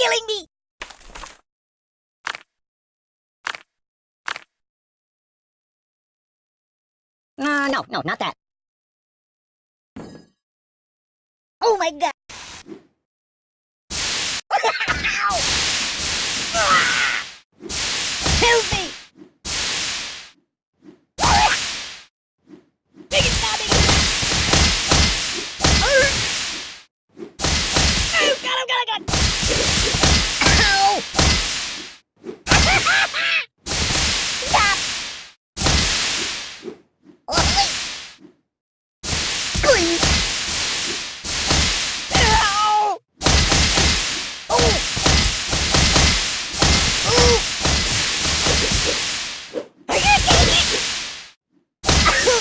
killing me! Uh, no, no, not that. Oh my god! Ow! Ah! Help me! Big and stabbing! Oh, God, oh, God, oh, God! Ow! Stop! Oh, wait! Please! Ow! Oh! Oh! I can't get it! Oh,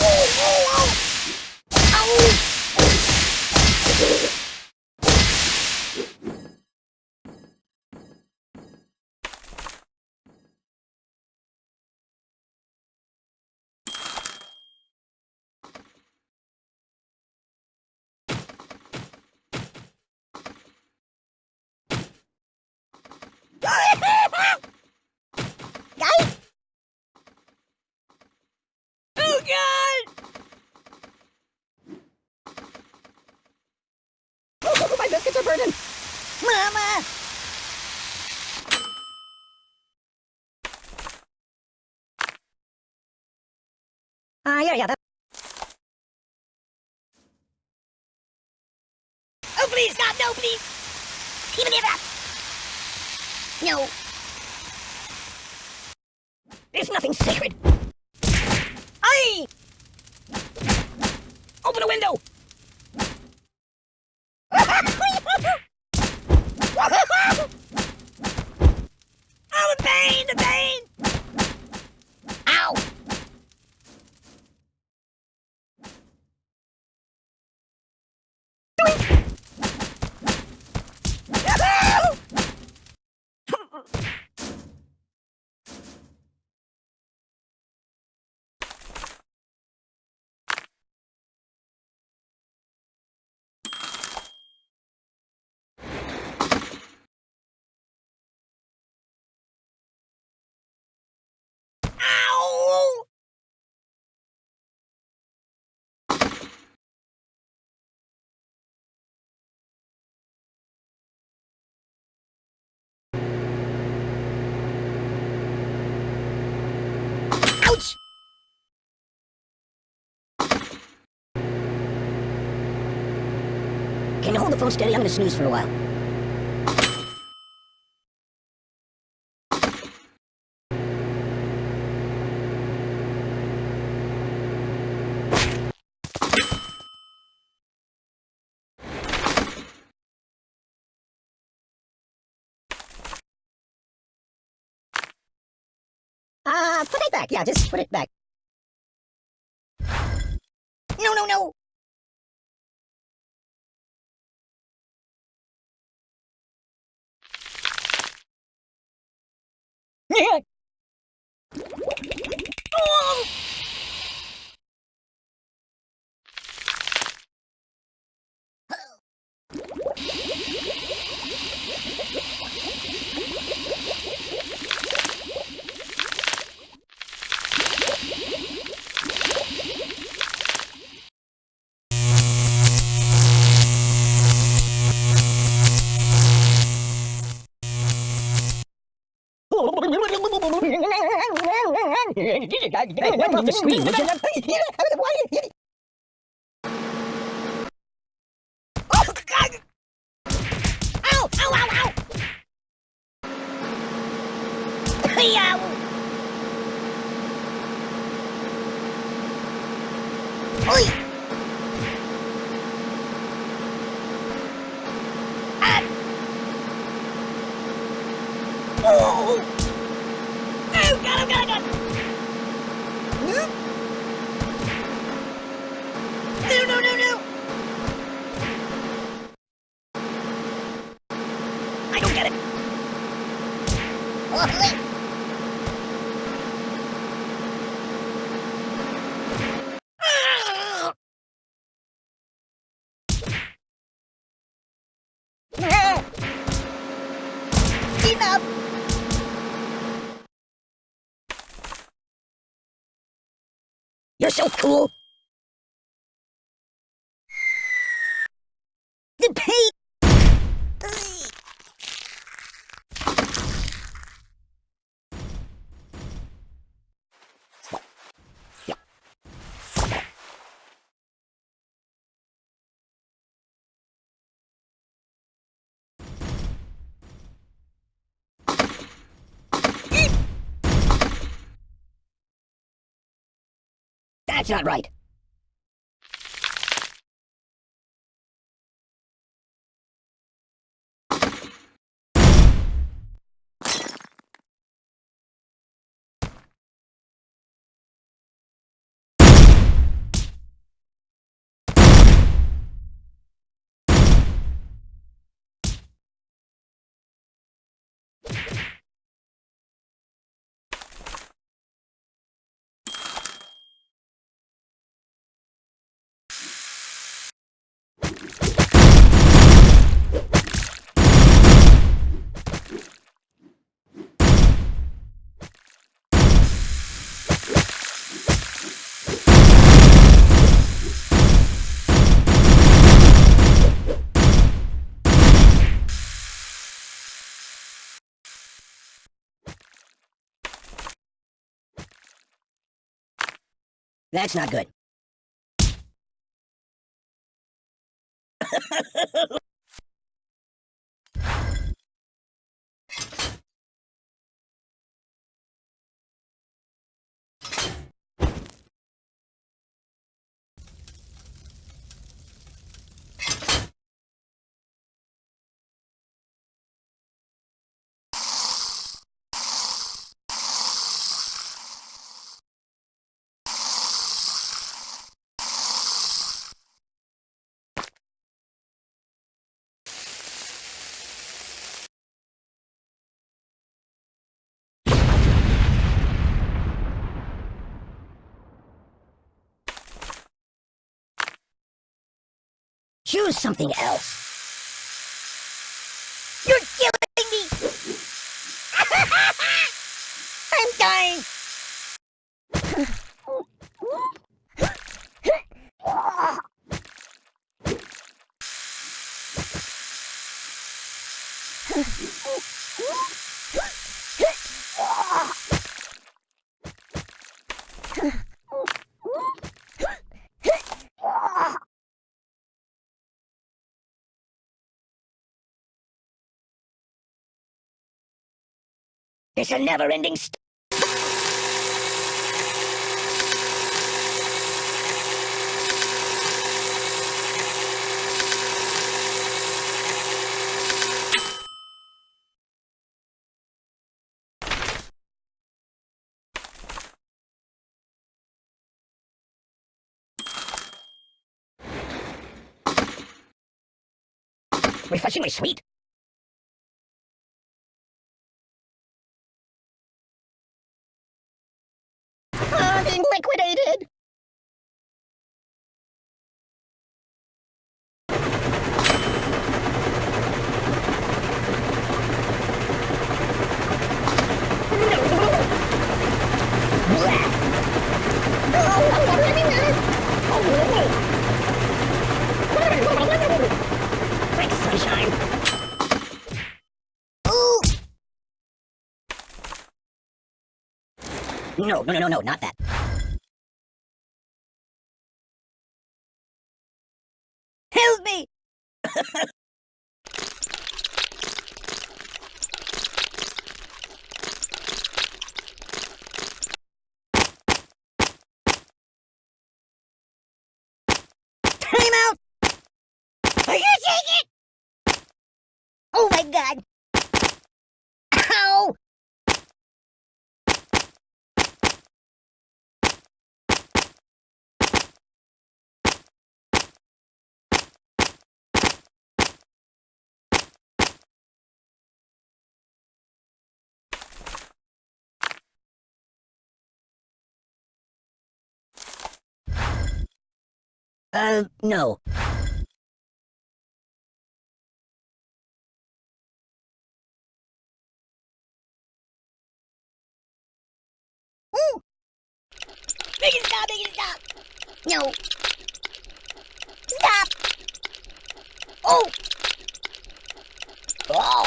oh, oh! Ow! Guys! Oh god! Oh, my biscuits are burning! Mama! Ah, yeah, yeah, that... Oh, please, God, no, please! Even if that... No. There's nothing sacred. Aye! Open a window! oh, the pain, the pain! Ow! Ow! Ouch! Can you hold the phone steady? I'm gonna snooze for a while. Uh, put it back. Yeah, just put it back. No, no, no! Hey, wipe off the screen, would! Oh! Oh, God, oh, God, oh, God! No, no, no, no! I don't get it. Oh, wait. Ah! enough! You're so cool! The pain! That's not right. That's not good. Choose something else. You're killing me! I'm dying! It's a never-ending st- Refreshingly sweet. No, no, no, no, no, not that. Help me! Time out! Are you taking it? Oh my god! Uh, no. Make it stop! Make it stop! No. Stop! Oh! Oh!